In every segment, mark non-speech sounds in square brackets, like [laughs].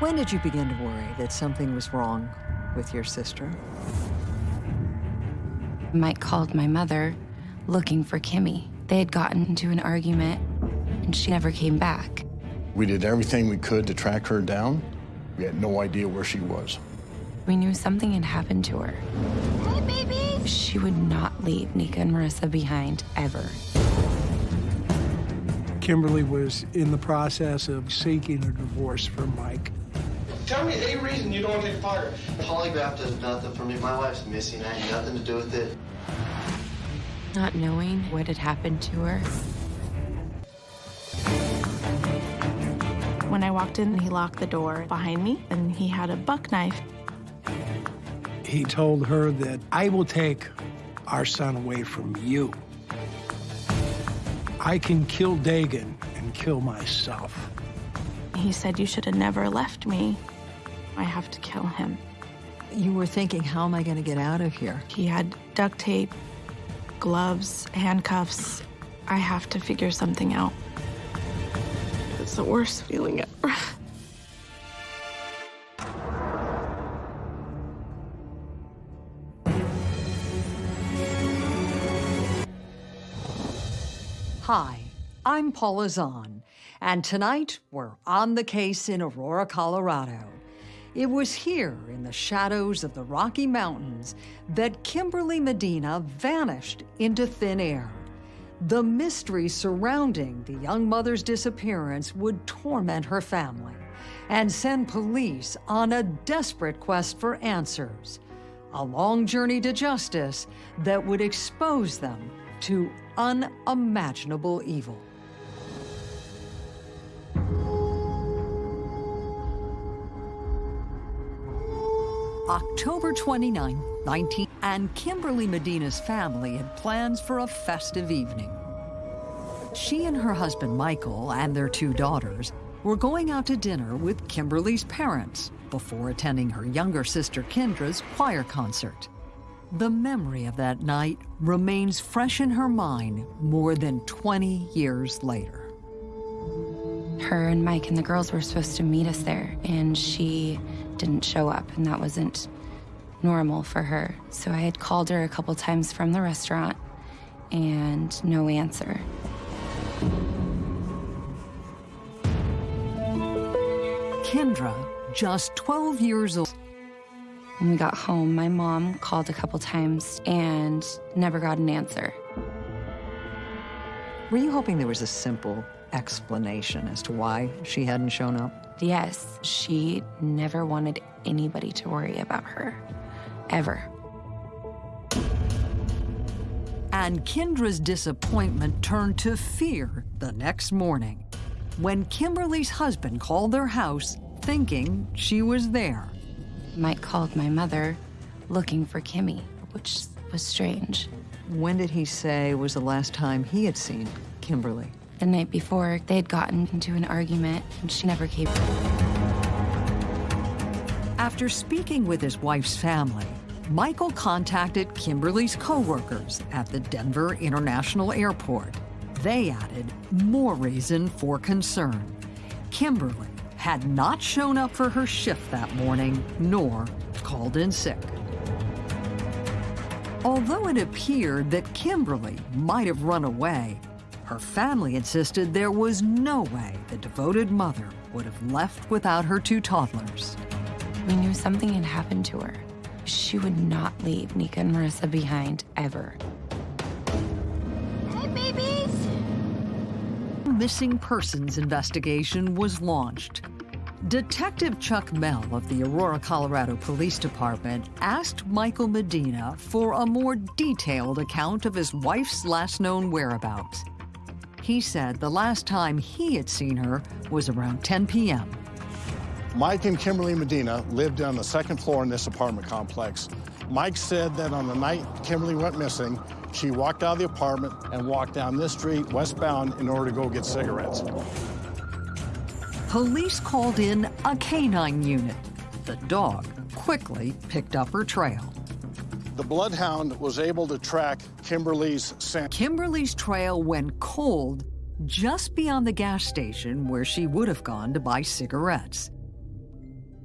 When did you begin to worry that something was wrong with your sister? Mike called my mother looking for Kimmy. They had gotten into an argument, and she never came back. We did everything we could to track her down. We had no idea where she was. We knew something had happened to her. Hey, baby! She would not leave Nika and Marissa behind, ever. Kimberly was in the process of seeking a divorce from Mike. Tell me a reason you don't want to take fire. Polygraph does nothing for me. My wife's missing. I had nothing to do with it. Not knowing what had happened to her. When I walked in, he locked the door behind me, and he had a buck knife. He told her that I will take our son away from you. I can kill Dagan and kill myself. He said, You should have never left me. I have to kill him. You were thinking, how am I going to get out of here? He had duct tape, gloves, handcuffs. I have to figure something out. It's the worst feeling ever. Hi, I'm Paula Zahn, and tonight we're on the case in Aurora, Colorado. It was here in the shadows of the Rocky Mountains that Kimberly Medina vanished into thin air. The mystery surrounding the young mother's disappearance would torment her family and send police on a desperate quest for answers. A long journey to justice that would expose them to unimaginable evil. October 29, 19, and Kimberly Medina's family had plans for a festive evening. She and her husband Michael and their two daughters were going out to dinner with Kimberly's parents before attending her younger sister Kendra's choir concert. The memory of that night remains fresh in her mind more than 20 years later. Her and Mike and the girls were supposed to meet us there, and she didn't show up, and that wasn't normal for her. So I had called her a couple times from the restaurant, and no answer. Kendra, just 12 years old, When we got home, my mom called a couple times and never got an answer. were you hoping there was a simple explanation as to why she hadn't shown up? Yes, she never wanted anybody to worry about her, ever. And Kendra's disappointment turned to fear the next morning when Kimberly's husband called their house thinking she was there. Mike called my mother looking for Kimmy, which was strange. When did he say was the last time he had seen Kimberly? The night before, they had gotten into an argument, and she never came. After speaking with his wife's family, Michael contacted Kimberly's coworkers at the Denver International Airport. They added more reason for concern. Kimberly had not shown up for her shift that morning, nor called in sick. Although it appeared that Kimberly might have run away, her family insisted there was no way the devoted mother would have left without her two toddlers. We knew something had happened to her. She would not leave Nika and Marissa behind, ever. Hey, babies! missing persons investigation was launched. Detective Chuck Mell of the Aurora, Colorado Police Department asked Michael Medina for a more detailed account of his wife's last known whereabouts. He said the last time he had seen her was around 10 p.m. Mike and Kimberly Medina lived on the second floor in this apartment complex. Mike said that on the night Kimberly went missing, she walked out of the apartment and walked down this street westbound in order to go get cigarettes. Police called in a canine unit. The dog quickly picked up her trail. The bloodhound was able to track Kimberly's scent. Kimberly's trail went cold just beyond the gas station where she would have gone to buy cigarettes.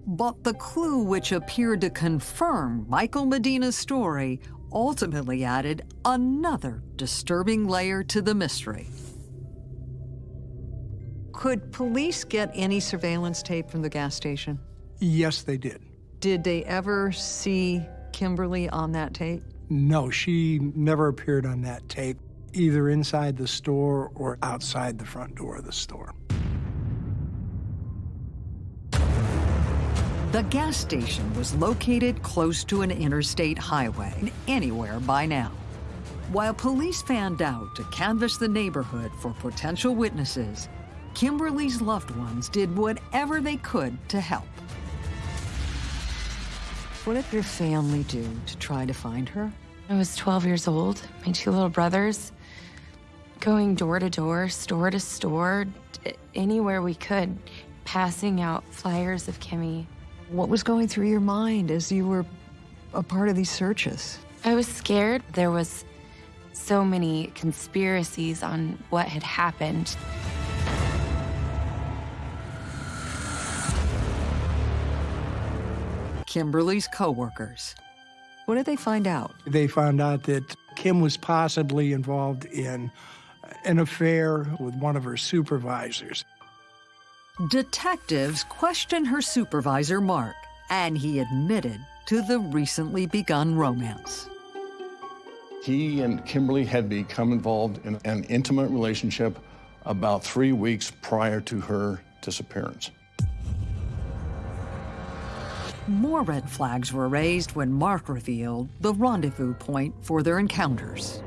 But the clue which appeared to confirm Michael Medina's story ultimately added another disturbing layer to the mystery. Could police get any surveillance tape from the gas station? Yes, they did. Did they ever see Kimberly on that tape? No, she never appeared on that tape, either inside the store or outside the front door of the store. The gas station was located close to an interstate highway, anywhere by now. While police fanned out to canvass the neighborhood for potential witnesses, Kimberly's loved ones did whatever they could to help. What did your family do to try to find her? I was 12 years old, my two little brothers, going door to door, store to store, anywhere we could, passing out flyers of Kimmy. What was going through your mind as you were a part of these searches? I was scared. There was so many conspiracies on what had happened. Kimberly's coworkers. What did they find out? They found out that Kim was possibly involved in an affair with one of her supervisors. Detectives questioned her supervisor, Mark, and he admitted to the recently begun romance. He and Kimberly had become involved in an intimate relationship about three weeks prior to her disappearance. More red flags were raised when Mark revealed the rendezvous point for their encounters.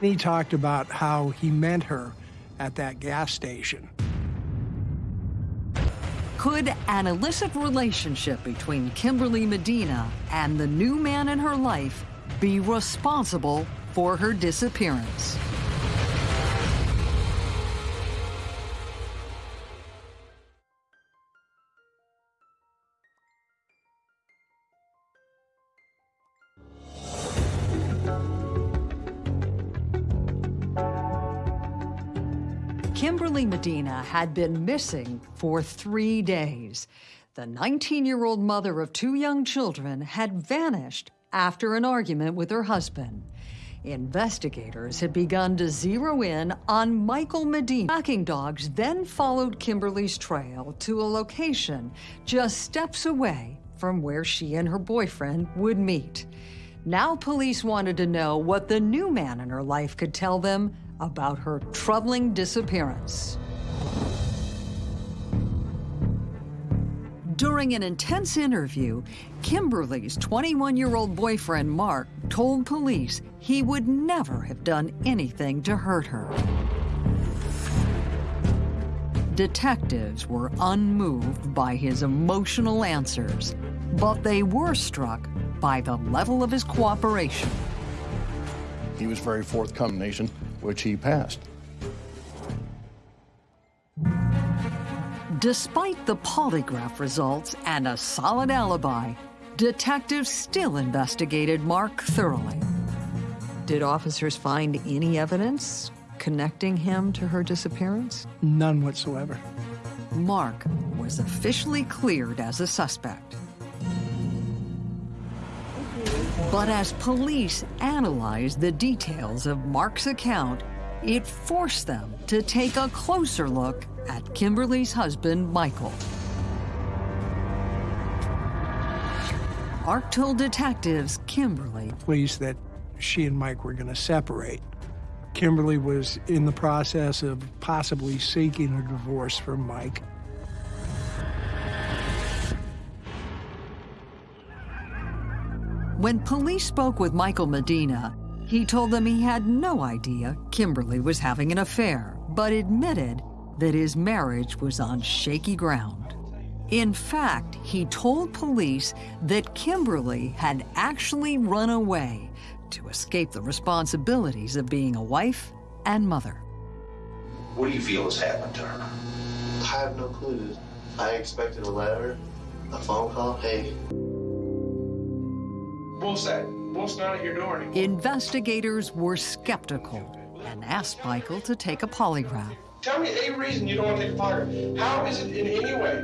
He talked about how he met her at that gas station. Could an illicit relationship between Kimberly Medina and the new man in her life be responsible for her disappearance? Kimberly Medina had been missing for three days. The 19-year-old mother of two young children had vanished after an argument with her husband. Investigators had begun to zero in on Michael Medina. Tracking dogs then followed Kimberly's trail to a location just steps away from where she and her boyfriend would meet. Now police wanted to know what the new man in her life could tell them about her troubling disappearance. During an intense interview, Kimberly's 21-year-old boyfriend, Mark, told police he would never have done anything to hurt her. Detectives were unmoved by his emotional answers, but they were struck by the level of his cooperation. He was very forthcoming, Nation which he passed. Despite the polygraph results and a solid alibi, detectives still investigated Mark thoroughly. Did officers find any evidence connecting him to her disappearance? None whatsoever. Mark was officially cleared as a suspect. But as police analyzed the details of Mark's account, it forced them to take a closer look at Kimberly's husband, Michael. Mark told detectives Kimberly pleased that she and Mike were going to separate. Kimberly was in the process of possibly seeking a divorce from Mike. When police spoke with Michael Medina, he told them he had no idea Kimberly was having an affair, but admitted that his marriage was on shaky ground. In fact, he told police that Kimberly had actually run away to escape the responsibilities of being a wife and mother. What do you feel has happened to her? I have no clue. I expected a letter, a phone call. Hey, What's that? What's not at your door anymore? Investigators were skeptical and asked Michael to take a polygraph. Tell me a reason you don't want to take a polygraph. How is it in any way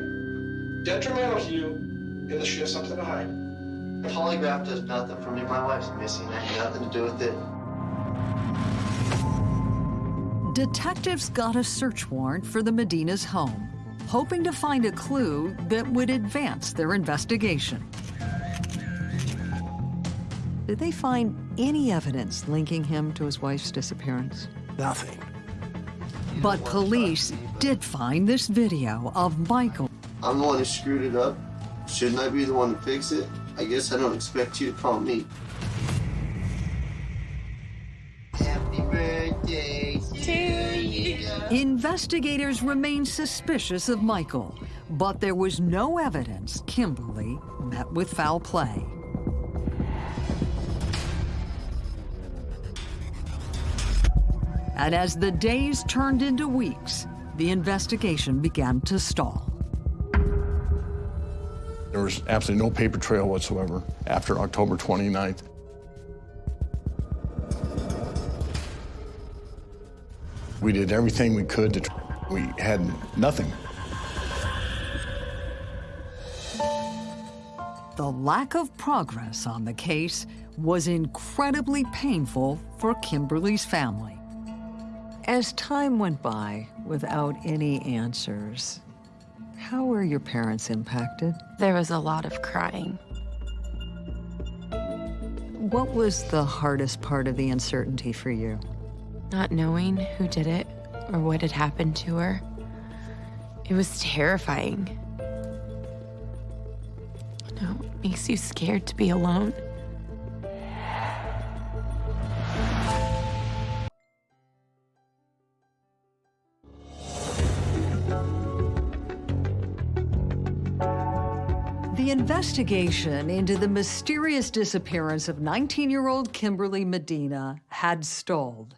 detrimental to you, and she has something to hide. Polygraph does nothing for me. My wife's missing. I had nothing to do with it. Detectives got a search warrant for the Medina's home, hoping to find a clue that would advance their investigation. Did they find any evidence linking him to his wife's disappearance? Nothing. But police did find this video of Michael I'm the one who screwed it up. Shouldn't I be the one to fix it? I guess I don't expect you to call me. Happy birthday to you. Investigators remained suspicious of Michael, but there was no evidence Kimberly met with foul play. And as the days turned into weeks, the investigation began to stall. There was absolutely no paper trail whatsoever after October 29th. We did everything we could to, tr- we had nothing. The lack of progress on the case was incredibly painful for Kimberly's family. As time went by without any answers, how were your parents impacted? There was a lot of crying. What was the hardest part of the uncertainty for you? Not knowing who did it or what had happened to her. It was terrifying. You know, it makes you scared to be alone. Investigation into the mysterious disappearance of 19-year-old Kimberly Medina had stalled.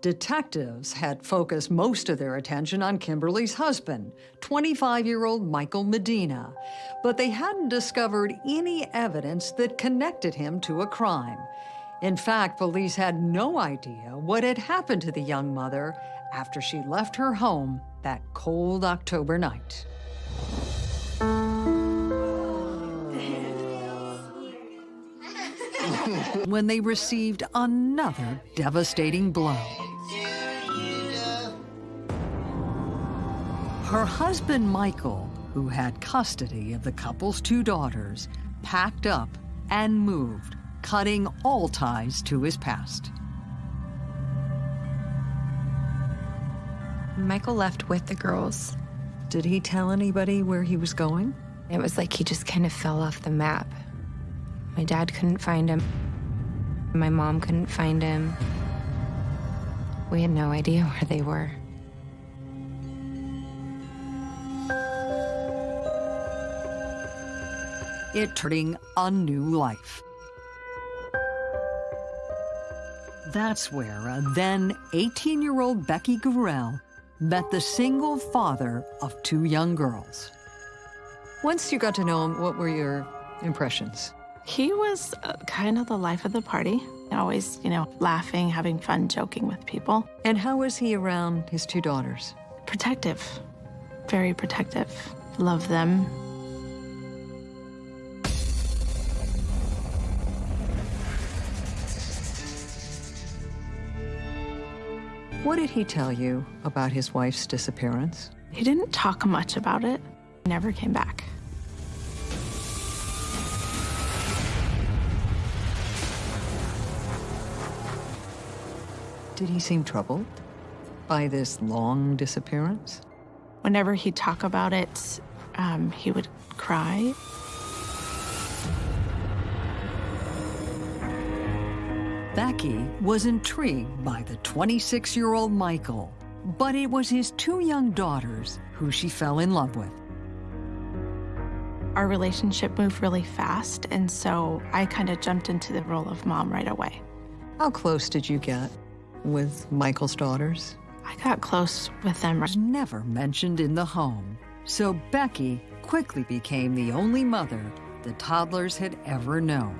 Detectives had focused most of their attention on Kimberly's husband, 25-year-old Michael Medina, but they hadn't discovered any evidence that connected him to a crime. In fact, police had no idea what had happened to the young mother after she left her home that cold October night. When they received another devastating blow. Her husband, Michael, who had custody of the couple's two daughters, packed up and moved, cutting all ties to his past. Michael left with the girls. Did he tell anybody where he was going? It was like he just kind of fell off the map. My dad couldn't find him. My mom couldn't find him. We had no idea [laughs] where they were. It turning a new life. That's where a then 18-year-old Becky Gurrell met the single father of two young girls. Once you got to know him, what were your impressions? He was uh, kind of the life of the party. Always, you know, laughing, having fun, joking with people. And how was he around his two daughters? Protective. Very protective. Love them. What did he tell you about his wife's disappearance? He didn't talk much about it. Never came back. Did he seem troubled by this long disappearance? Whenever he'd talk about it, um, he would cry. Becky was intrigued by the 26-year-old Michael, but it was his two young daughters who she fell in love with. Our relationship moved really fast, and so I kind of jumped into the role of mom right away. How close did you get with Michael's daughters? I got close with them. Was never mentioned in the home, so Becky quickly became the only mother the toddlers had ever known.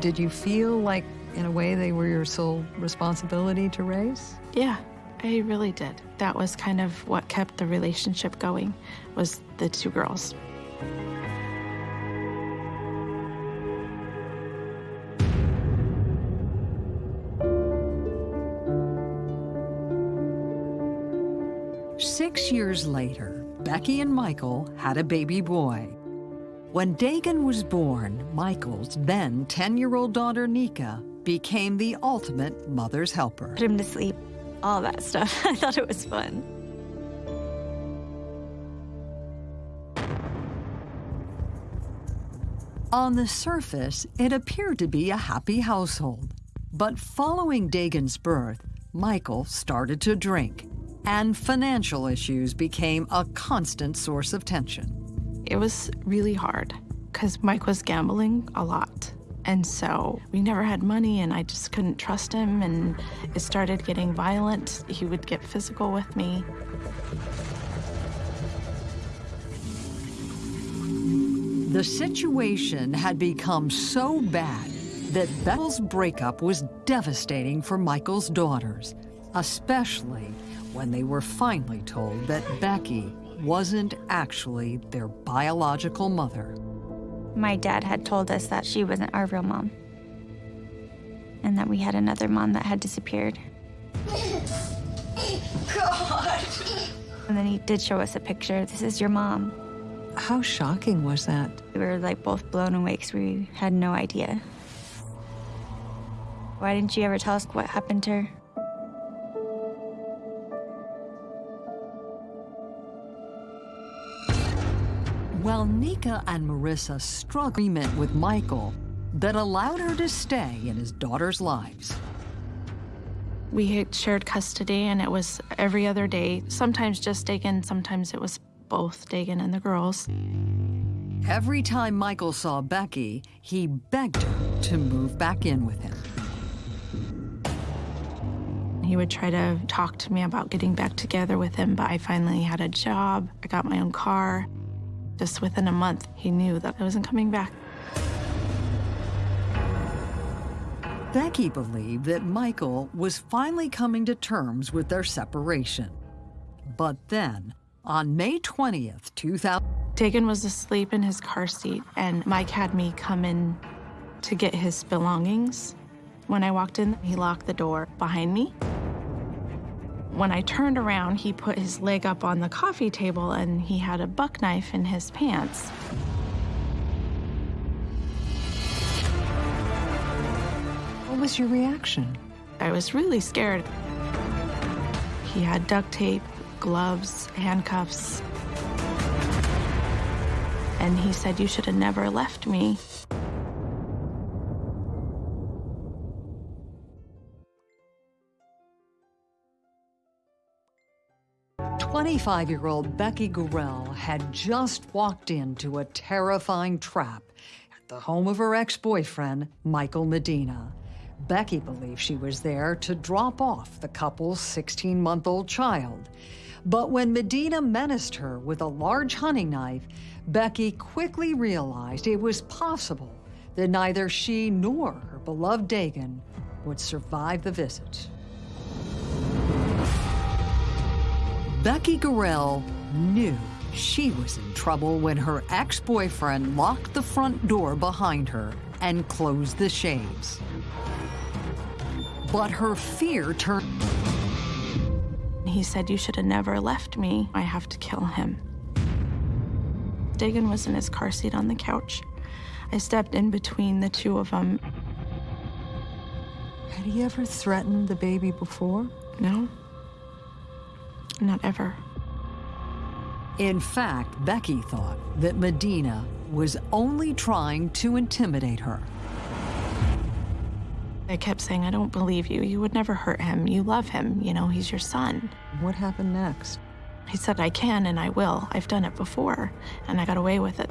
Did you feel like, in a way, they were your sole responsibility to raise? Yeah, I really did. That was kind of what kept the relationship going, was the two girls. Years later, Becky and Michael had a baby boy. When Dagan was born, Michael's then 10-year-old daughter, Nika, became the ultimate mother's helper. Put him to sleep, all that stuff. [laughs] I thought it was fun. On the surface, it appeared to be a happy household. But following Dagan's birth, Michael started to drink, and financial issues became a constant source of tension. It was really hard because Mike was gambling a lot. And so we never had money, and I just couldn't trust him. And it started getting violent. He would get physical with me. The situation had become so bad that Becky's breakup was devastating for Michael's daughters, especially when they were finally told that Becky wasn't actually their biological mother. My dad had told us that she wasn't our real mom. And that we had another mom that had disappeared. [laughs] God. And then he did show us a picture. This is your mom. How shocking was that? We were like both blown away because we had no idea. Why didn't you ever tell us what happened to her? While Nika and Marissa struck agreement with Michael that allowed her to stay in his daughter's lives. We had shared custody, and it was every other day. Sometimes just Dagan, sometimes it was both Dagan and the girls. Every time Michael saw Becky, he begged her to move back in with him. He would try to talk to me about getting back together with him, but I finally had a job. I got my own car. Just within a month, he knew that I wasn't coming back. Becky believed that Michael was finally coming to terms with their separation. But then, on May 20th, 2000, Dagan was asleep in his car seat, and Mike had me come in to get his belongings. When I walked in, he locked the door behind me. When I turned around, he put his leg up on the coffee table and he had a buck knife in his pants. what was your reaction? I was really scared. He had duct tape, gloves, handcuffs. And he said, You should have never left me. 25-year-old Becky Gurrell had just walked into a terrifying trap at the home of her ex-boyfriend, Michael Medina. Becky believed she was there to drop off the couple's 16-month-old child. But when Medina menaced her with a large hunting knife, Becky quickly realized it was possible that neither she nor her beloved Dagan would survive the visit. Becky Gurrell knew she was in trouble when her ex-boyfriend locked the front door behind her and closed the shades. But her fear turned... He said, You should have never left me. I have to kill him. Dagan was in his car seat on the couch. I stepped in between the two of them. Had he ever threatened the baby before? No, not ever. In fact, Becky thought that Medina was only trying to intimidate her. I kept saying, I don't believe you. You would never hurt him. You love him. You know, he's your son. What happened next? He said, I can and I will. I've done it before, and I got away with it.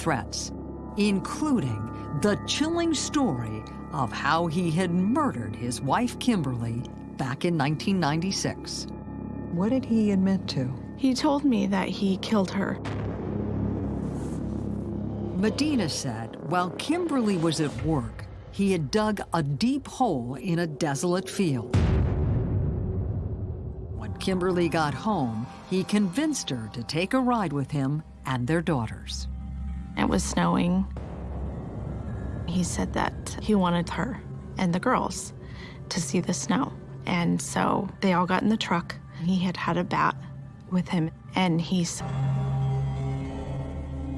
Threats, including the chilling story of how he had murdered his wife, Kimberly, back in 1996. What did he admit to? He told me that he killed her. Medina said while Kimberly was at work, he had dug a deep hole in a desolate field. When Kimberly got home, he convinced her to take a ride with him and their daughters. It was snowing. He said that he wanted her and the girls to see the snow. And so they all got in the truck. He had had a bat with him, and he's.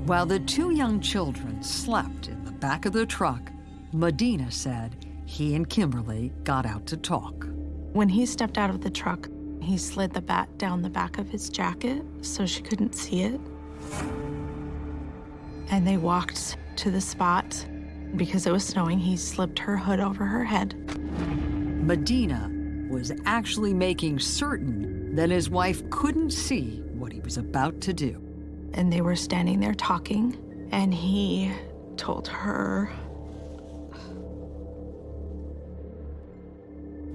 While the two young children slept in the back of the truck, Medina said he and Kimberly got out to talk. When he stepped out of the truck, he slid the bat down the back of his jacket so she couldn't see it. And they walked to the spot. Because it was snowing, he slipped her hood over her head. Medina was actually making certain that his wife couldn't see what he was about to do. And they were standing there talking, and he told her,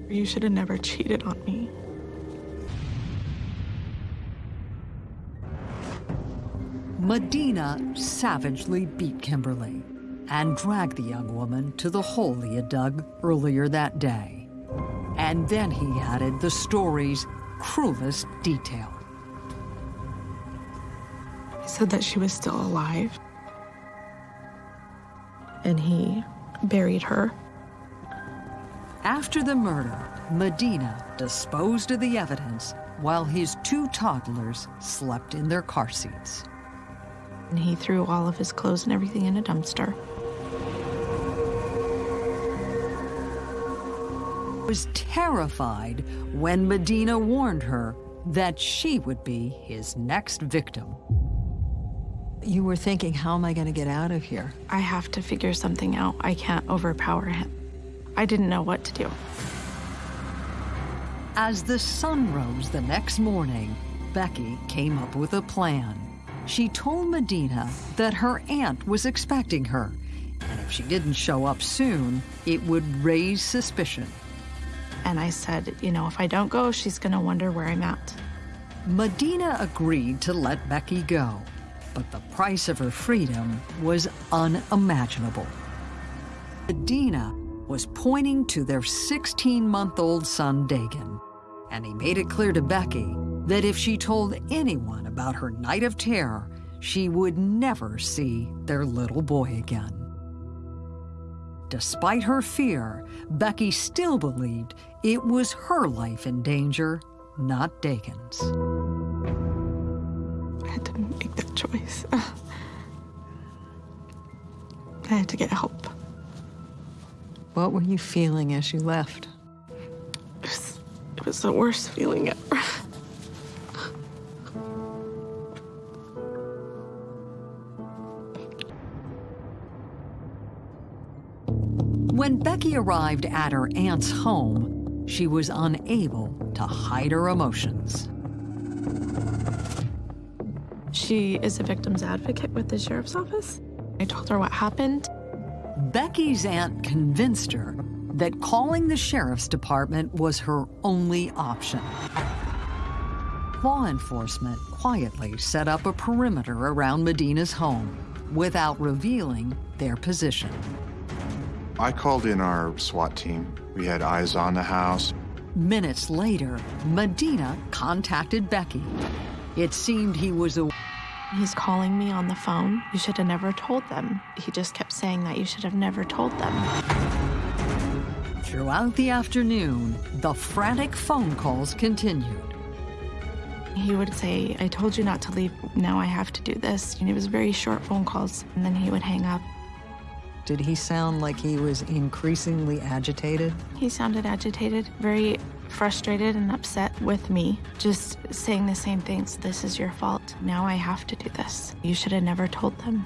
You should have never cheated on me. Medina savagely beat Kimberly and dragged the young woman to the hole he had dug earlier that day. And then he added the story's cruelest detail. He said that she was still alive. And he buried her. After the murder, Medina disposed of the evidence while his two toddlers slept in their car seats. And he threw all of his clothes and everything in a dumpster. was terrified when Medina warned her that she would be his next victim. You were thinking, how am I going to get out of here? I have to figure something out. I can't overpower him. I didn't know what to do. As the sun rose the next morning, Becky came up with a plan. She told Medina that her aunt was expecting her, and if she didn't show up soon, it would raise suspicion. And I said, you know, if I don't go, she's going to wonder where I'm at. Medina agreed to let Becky go, but the price of her freedom was unimaginable. Medina was pointing to their 16 month old son, Dagan, and he made it clear to Becky that if she told anyone about her night of terror, she would never see their little boy again. Despite her fear, Becky still believed it was her life in danger, not Dagan's. I had to make that choice. [sighs] I had to get help. What were you feeling as you left? It was, it was the worst feeling ever. When Becky arrived at her aunt's home, she was unable to hide her emotions. She is a victim's advocate with the sheriff's office. I told her what happened. Becky's aunt convinced her that calling the sheriff's department was her only option. Law enforcement quietly set up a perimeter around Medina's home without revealing their position. I called in our SWAT team. We had eyes on the house. Minutes later, Medina contacted Becky. It seemed he was a. He's calling me on the phone. You should have never told them. He just kept saying that you should have never told them. Throughout the afternoon, the frantic phone calls continued. He would say, I told you not to leave. Now I have to do this. And it was very short phone calls, and then he would hang up. Did he sound like he was increasingly agitated? He sounded agitated, very frustrated and upset with me, just saying the same things. This is your fault. Now I have to do this. You should have never told them.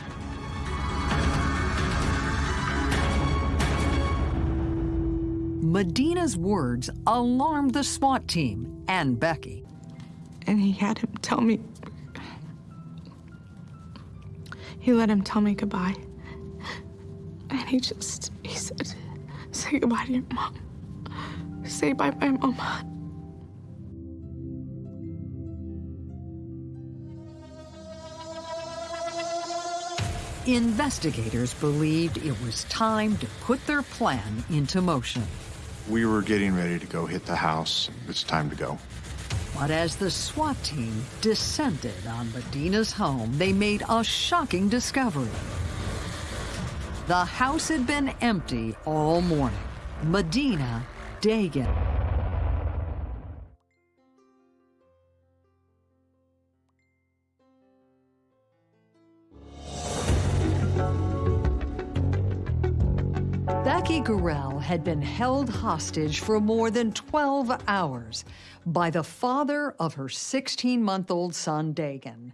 Medina's words alarmed the SWAT team and Becky. And he had him tell me. He let him tell me goodbye. And he just, he said, say goodbye to your mom. Say bye bye, mom. investigators believed it was time to put their plan into motion. We were getting ready to go hit the house. It's time to go. But as the SWAT team descended on Medina's home, they made a shocking discovery. The house had been empty all morning. Medina Dagan. Gorell had been held hostage for more than 12 hours by the father of her 16-month-old son, Dagan.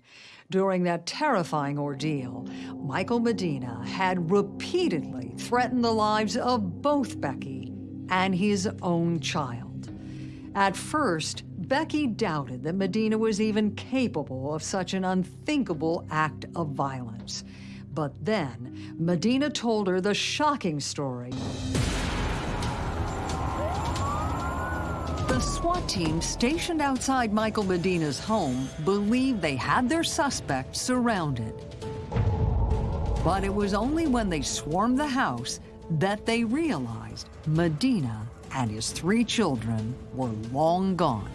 During that terrifying ordeal, Michael Medina had repeatedly threatened the lives of both Becky and his own child. At first, Becky doubted that Medina was even capable of such an unthinkable act of violence. But then, Medina told her the shocking story. The SWAT team stationed outside Michael Medina's home believed they had their suspect surrounded. But it was only when they swarmed the house that they realized Medina and his three children were long gone.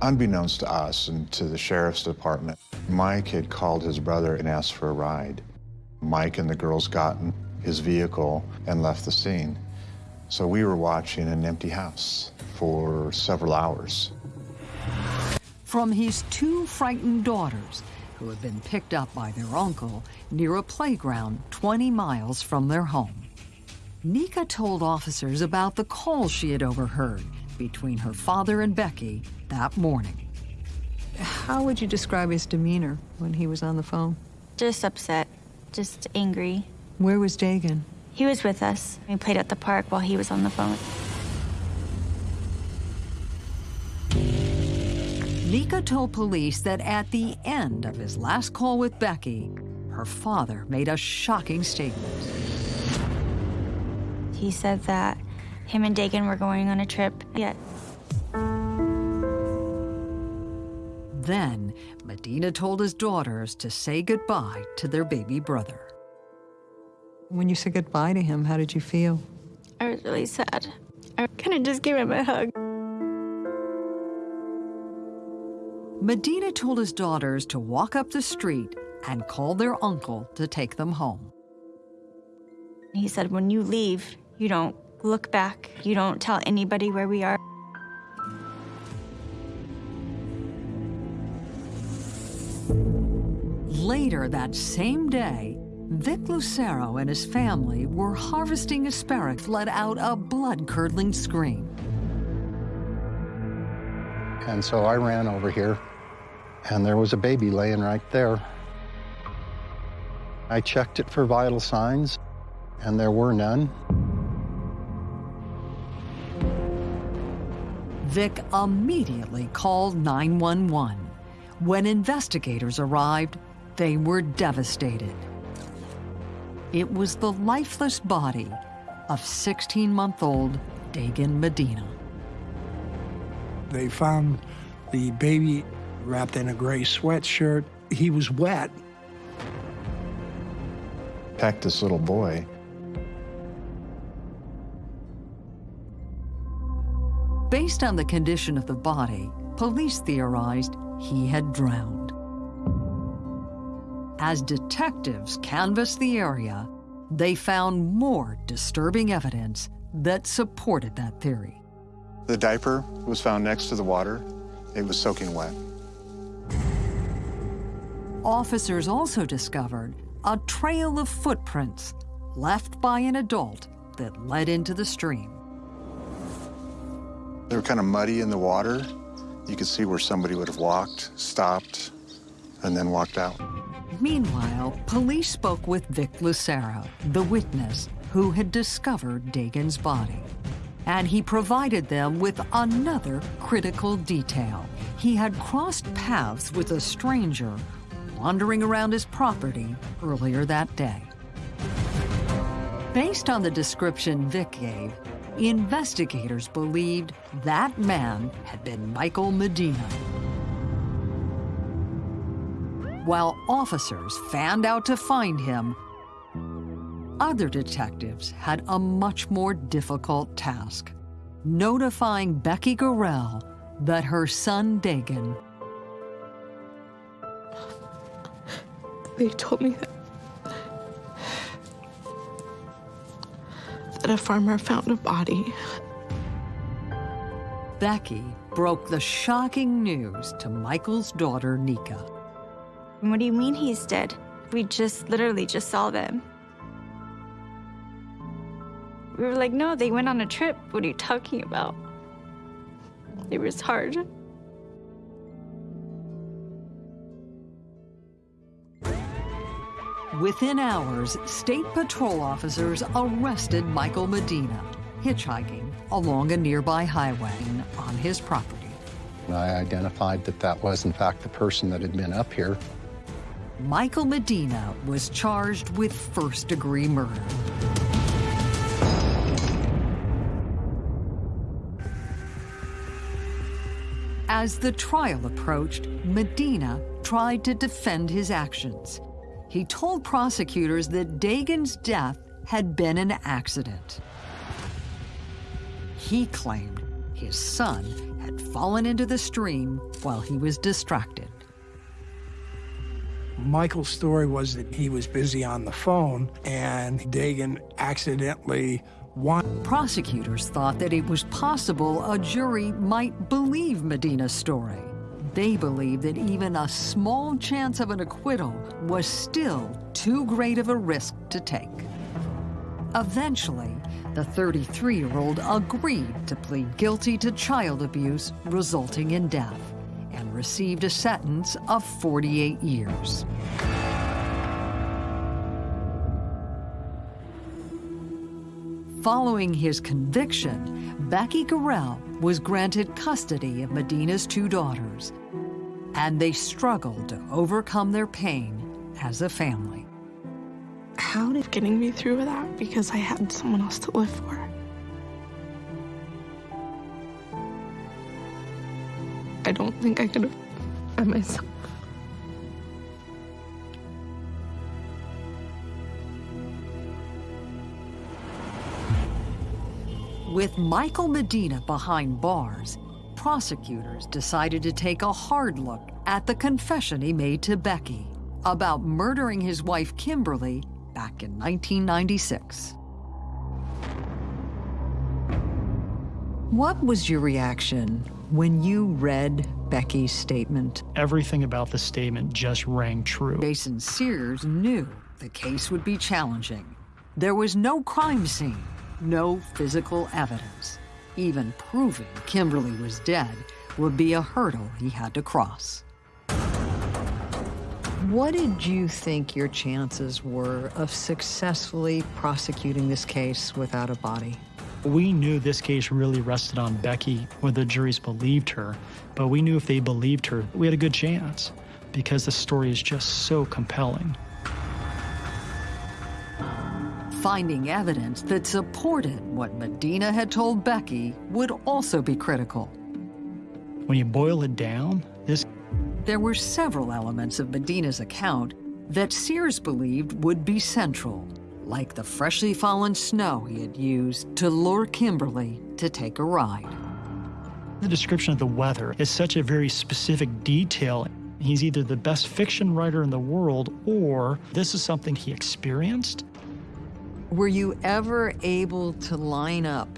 Unbeknownst to us and to the sheriff's department, Mike had called his brother and asked for a ride. Mike and the girls got in his vehicle and left the scene. So we were watching an empty house for several hours. From his two frightened daughters, who had been picked up by their uncle near a playground 20 miles from their home. Nika told officers about the call she had overheard between her father and Becky that morning. How would you describe his demeanor when he was on the phone? Just upset, just angry. Where was Dagan? He was with us. We played at the park while he was on the phone. Nika told police that at the end of his last call with Becky, her father made a shocking statement. He said that him and Dagan were going on a trip. Yet. Then, Medina told his daughters to say goodbye to their baby brother. When you said goodbye to him, how did you feel? I was really sad. I kind of just gave him a hug. Medina told his daughters to walk up the street and call their uncle to take them home. He said, when you leave, you don't look back. You don't tell anybody where we are. Later that same day, Vic Lucero and his family were harvesting asparagus, let out a blood-curdling scream. And so I ran over here, and there was a baby laying right there. I checked it for vital signs, and there were none. Vic immediately called 911. When investigators arrived, they were devastated. It was the lifeless body of 16-month-old Dagan Medina. They found the baby wrapped in a gray sweatshirt. He was wet. Pecked this little boy. Based on the condition of the body, police theorized he had drowned. As detectives canvassed the area, they found more disturbing evidence that supported that theory. The diaper was found next to the water. It was soaking wet. Officers also discovered a trail of footprints left by an adult that led into the stream. They were kind of muddy in the water. You could see where somebody would have walked, stopped, and then walked out. Meanwhile, police spoke with Vic Lucero, the witness who had discovered Dagan's body. And he provided them with another critical detail. He had crossed paths with a stranger wandering around his property earlier that day. Based on the description Vic gave, investigators believed that man had been Michael Medina. While officers fanned out to find him, other detectives had a much more difficult task, notifying Becky Gorell that her son Dagan. They told me that that a farmer found a body. Becky broke the shocking news to Michael's daughter, Nika. What do you mean he's dead? We just literally just saw them. We were like, no, they went on a trip. What are you talking about? It was hard. Within hours, state patrol officers arrested Michael Medina, hitchhiking along a nearby highway on his property. I identified that that was, in fact, the person that had been up here. Michael Medina was charged with first-degree murder. As the trial approached, Medina tried to defend his actions. He told prosecutors that Dagan's death had been an accident. He claimed his son had fallen into the stream while he was distracted. Michael's story was that he was busy on the phone and Dagan accidentally won. Prosecutors thought that it was possible a jury might believe Medina's story. They believed that even a small chance of an acquittal was still too great of a risk to take. Eventually, the 33-year-old agreed to plead guilty to child abuse resulting in death and received a sentence of 48 years. Following his conviction, Becky Gorell was granted custody of Medina's two daughters, and they struggled to overcome their pain as a family. How did getting me through that because I had someone else to live for. I don't think I could have by myself. With Michael Medina behind bars, prosecutors decided to take a hard look at the confession he made to Becky about murdering his wife Kimberly back in 1996. What was your reaction when you read Becky's statement? Everything about the statement just rang true. Jason Sears knew the case would be challenging. There was no crime scene, no physical evidence. Even proving Kimberly was dead would be a hurdle he had to cross. What did you think your chances were of successfully prosecuting this case without a body? We knew this case really rested on Becky, whether the juries believed her, but we knew if they believed her, we had a good chance because the story is just so compelling. Finding evidence that supported what Medina had told Becky would also be critical. When you boil it down, this there were several elements of Medina's account that Sears believed would be central, like the freshly fallen snow he had used to lure Kimberly to take a ride. The description of the weather is such a very specific detail. He's either the best fiction writer in the world or this is something he experienced. Were you ever able to line up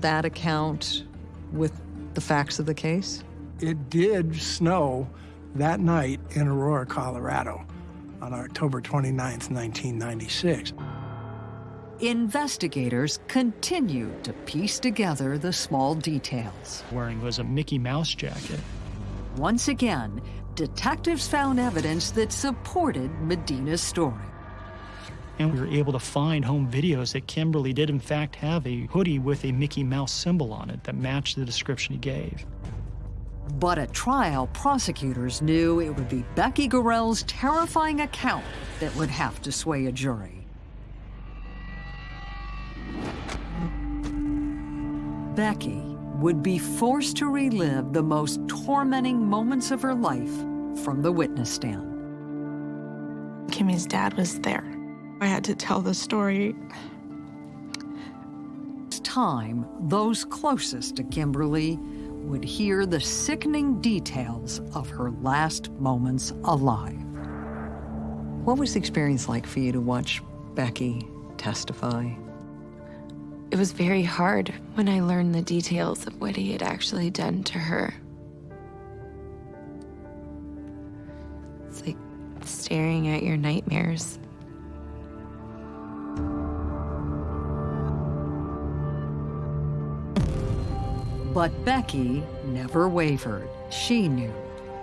that account with the facts of the case? It did snow that night in Aurora, Colorado on October 29, 1996. Investigators continued to piece together the small details. Wearing was a Mickey Mouse jacket. Once again, detectives found evidence that supported Medina's story. And we were able to find home videos that Kimberly did in fact have a hoodie with a Mickey Mouse symbol on it that matched the description he gave. But at trial, prosecutors knew it would be Becky Gorell's terrifying account that would have to sway a jury. Becky would be forced to relive the most tormenting moments of her life from the witness stand. Kimmy's dad was there. I had to tell the story. It's time those closest to Kimberly would hear the sickening details of her last moments alive. What was the experience like for you to watch Becky testify? It was very hard when I learned the details of what he had actually done to her. It's like staring at your nightmares. But Becky never wavered. She knew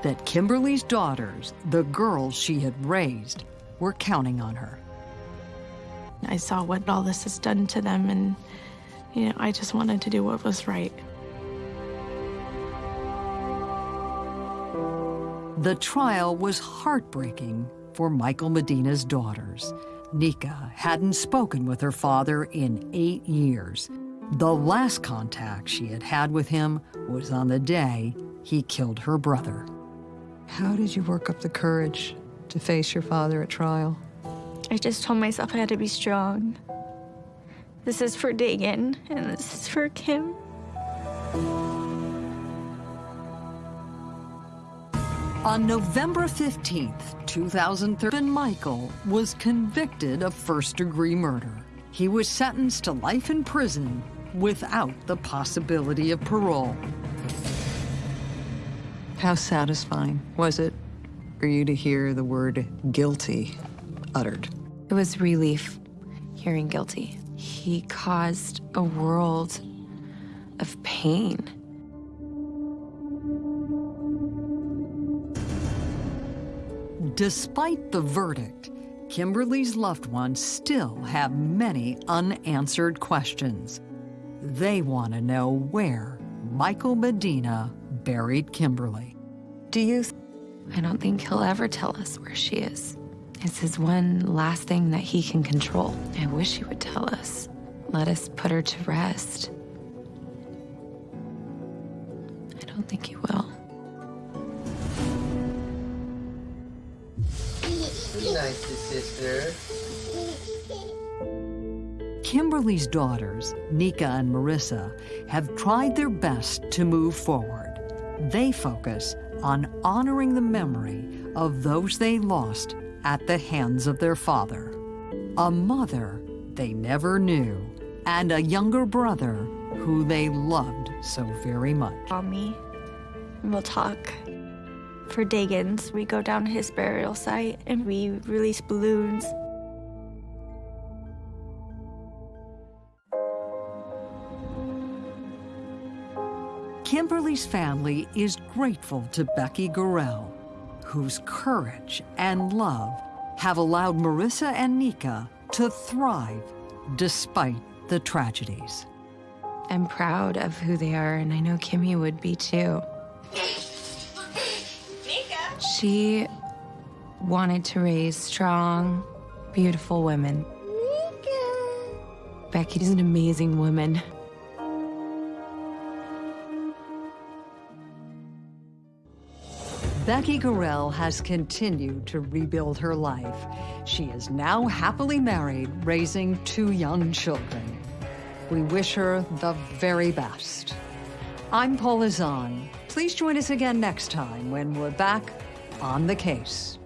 that Kimberly's daughters, the girls she had raised, were counting on her. I saw what all this has done to them, and, you know, I just wanted to do what was right. The trial was heartbreaking for Michael Medina's daughters. Nika hadn't spoken with her father in eight years. The last contact she had had with him was on the day he killed her brother. How did you work up the courage to face your father at trial? I just told myself I had to be strong. This is for Dagan, and this is for Kim. On November 15th, 2013, Michael was convicted of first-degree murder. He was sentenced to life in prison without the possibility of parole. How satisfying was it for you to hear the word guilty uttered? It was relief hearing guilty. He caused a world of pain. Despite the verdict, Kimberly's loved ones still have many unanswered questions. They want to know where Michael Medina buried Kimberly. Do you? I don't think he'll ever tell us where she is. It's his one last thing that he can control. I wish he would tell us. Let us put her to rest. I don't think he will. Be nice to sister. Kimberly's daughters, Nika and Marissa, have tried their best to move forward. They focus on honoring the memory of those they lost at the hands of their father, a mother they never knew, and a younger brother who they loved so very much. Call me, and we'll talk. For Dagan's, we go down to his burial site and we release balloons. Kimberly's family is grateful to Becky Gorell, whose courage and love have allowed Marissa and Nika to thrive despite the tragedies. I'm proud of who they are, and I know Kimmy would be too. She wanted to raise strong, beautiful women. Becky is an amazing woman. Becky Gorell has continued to rebuild her life. She is now happily married, raising two young children. We wish her the very best. I'm Paula Zahn. Please join us again next time when we're back on the case.